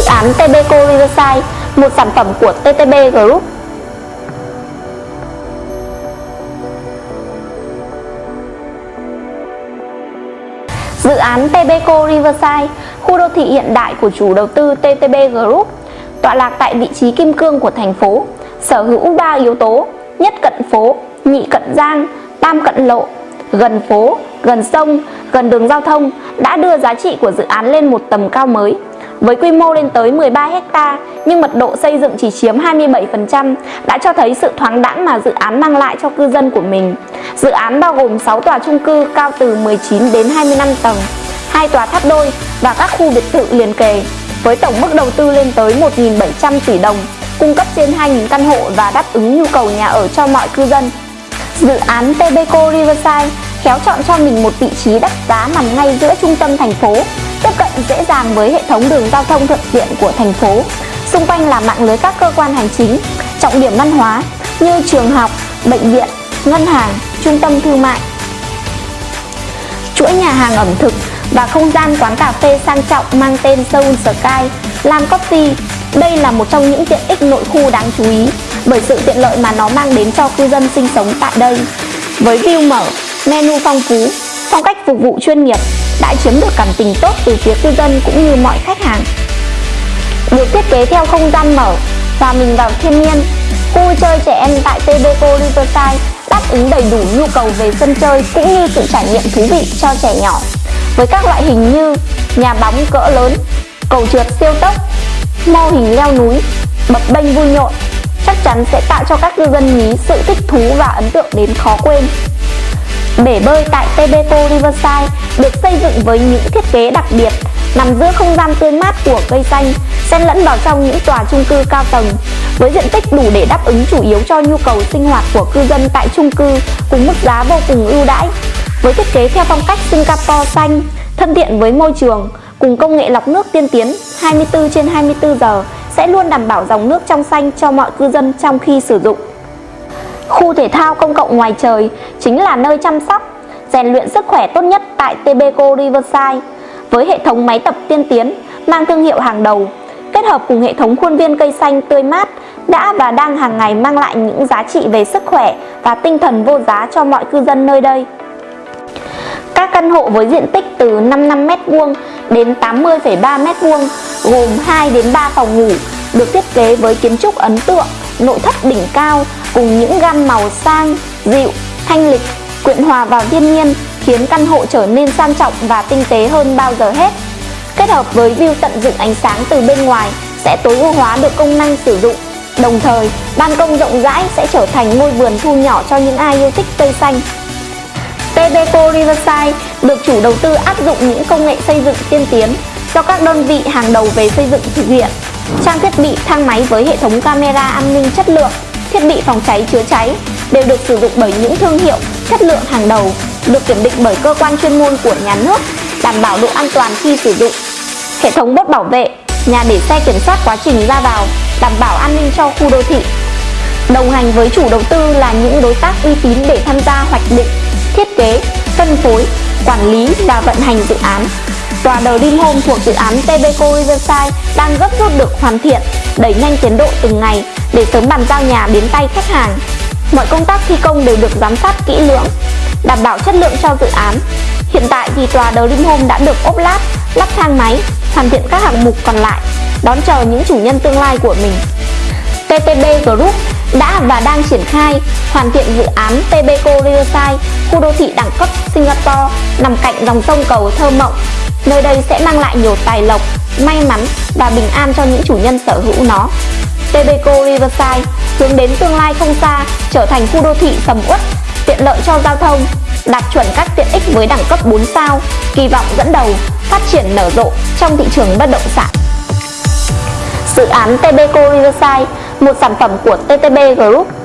Dự án TBCO Riverside, một sản phẩm của TTB Group. Dự án TBCO Riverside, khu đô thị hiện đại của chủ đầu tư TTB Group, tọa lạc tại vị trí kim cương của thành phố, sở hữu 3 yếu tố, nhất cận phố, nhị cận giang, tam cận lộ, gần phố, gần sông, gần đường giao thông đã đưa giá trị của dự án lên một tầm cao mới. Với quy mô lên tới 13 hecta nhưng mật độ xây dựng chỉ chiếm 27% đã cho thấy sự thoáng đãng mà dự án mang lại cho cư dân của mình. Dự án bao gồm 6 tòa chung cư cao từ 19 đến 25 tầng, hai tòa tháp đôi và các khu biệt thự liền kề với tổng mức đầu tư lên tới 1.700 tỷ đồng, cung cấp trên 2.000 căn hộ và đáp ứng nhu cầu nhà ở cho mọi cư dân. Dự án Tebeco Riverside khéo chọn cho mình một vị trí đắt giá nằm ngay giữa trung tâm thành phố, tiếp cận dàng với hệ thống đường giao thông thuận tiện của thành phố. Xung quanh là mạng lưới các cơ quan hành chính, trọng điểm văn hóa như trường học, bệnh viện, ngân hàng, trung tâm thương mại. Chuỗi nhà hàng ẩm thực và không gian quán cà phê sang trọng mang tên Seoul Sky, Lam Coffee. Đây là một trong những tiện ích nội khu đáng chú ý bởi sự tiện lợi mà nó mang đến cho cư dân sinh sống tại đây. Với view mở, menu phong phú, phong cách phục vụ chuyên nghiệp đã chiếm được cảm tình tốt từ phía cư dân cũng như mọi khách hàng. Được thiết kế theo không gian mở, và mình vào thiên nhiên, khu vui chơi trẻ em tại TBCO Riverside đáp ứng đầy đủ nhu cầu về sân chơi cũng như sự trải nghiệm thú vị cho trẻ nhỏ với các loại hình như nhà bóng cỡ lớn, cầu trượt siêu tốc, mô hình leo núi, bập bênh vui nhộn chắc chắn sẽ tạo cho các cư dân nhí sự thích thú và ấn tượng đến khó quên. Bể bơi tại Tebeto Riverside được xây dựng với những thiết kế đặc biệt, nằm giữa không gian tươi mát của cây xanh, xen lẫn vào trong những tòa chung cư cao tầng, với diện tích đủ để đáp ứng chủ yếu cho nhu cầu sinh hoạt của cư dân tại chung cư cùng mức giá vô cùng ưu đãi với thiết kế theo phong cách Singapore xanh, thân thiện với môi trường, cùng công nghệ lọc nước tiên tiến 24 trên 24 giờ sẽ luôn đảm bảo dòng nước trong xanh cho mọi cư dân trong khi sử dụng. Khu thể thao công cộng ngoài trời chính là nơi chăm sóc, rèn luyện sức khỏe tốt nhất tại Tebeco Riverside với hệ thống máy tập tiên tiến mang thương hiệu hàng đầu, kết hợp cùng hệ thống khuôn viên cây xanh tươi mát đã và đang hàng ngày mang lại những giá trị về sức khỏe và tinh thần vô giá cho mọi cư dân nơi đây. Các căn hộ với diện tích từ 55m2 đến 80,3m2 gồm 2 đến 3 phòng ngủ được thiết kế với kiến trúc ấn tượng, nội thất đỉnh cao cùng những gam màu sang, dịu, thanh lịch, quyện hòa vào thiên nhiên khiến căn hộ trở nên sang trọng và tinh tế hơn bao giờ hết. Kết hợp với view tận dụng ánh sáng từ bên ngoài sẽ tối ưu hóa được công năng sử dụng. Đồng thời, ban công rộng rãi sẽ trở thành ngôi vườn thu nhỏ cho những ai yêu thích cây xanh. TBCO Riverside được chủ đầu tư áp dụng những công nghệ xây dựng tiên tiến do các đơn vị hàng đầu về xây dựng thực hiện. Trang thiết bị thang máy với hệ thống camera an ninh chất lượng, thiết bị phòng cháy chữa cháy đều được sử dụng bởi những thương hiệu chất lượng hàng đầu, được kiểm định bởi cơ quan chuyên môn của nhà nước, đảm bảo độ an toàn khi sử dụng. Hệ thống bốt bảo vệ, nhà để xe kiểm soát quá trình ra vào, đảm bảo an ninh cho khu đô thị. Đồng hành với chủ đầu tư là những đối tác uy tín để tham gia hoạch định, thiết kế, phân phối, quản lý và vận hành dự án. Tòa The Dream Home thuộc dự án TBCO Riverside đang gấp rút được hoàn thiện, đẩy nhanh tiến độ từng ngày để sớm bàn giao nhà đến tay khách hàng. Mọi công tác thi công đều được giám sát kỹ lưỡng, đảm bảo chất lượng cho dự án. Hiện tại thì tòa The Dream Home đã được ốp lát, lắp thang máy, hoàn thiện các hạng mục còn lại, đón chờ những chủ nhân tương lai của mình. TTB Group đã và đang triển khai hoàn thiện dự án TBCO Riverside, khu đô thị đẳng cấp Singapore nằm cạnh dòng sông cầu thơ mộng. Nơi đây sẽ mang lại nhiều tài lộc, may mắn và bình an cho những chủ nhân sở hữu nó. Tebeco Riverside hướng đến tương lai không xa trở thành khu đô thị sầm uất, tiện lợi cho giao thông, đạt chuẩn các tiện ích với đẳng cấp 4 sao, kỳ vọng dẫn đầu, phát triển nở rộ trong thị trường bất động sản. Dự án Tebeco Riverside, một sản phẩm của TTB Group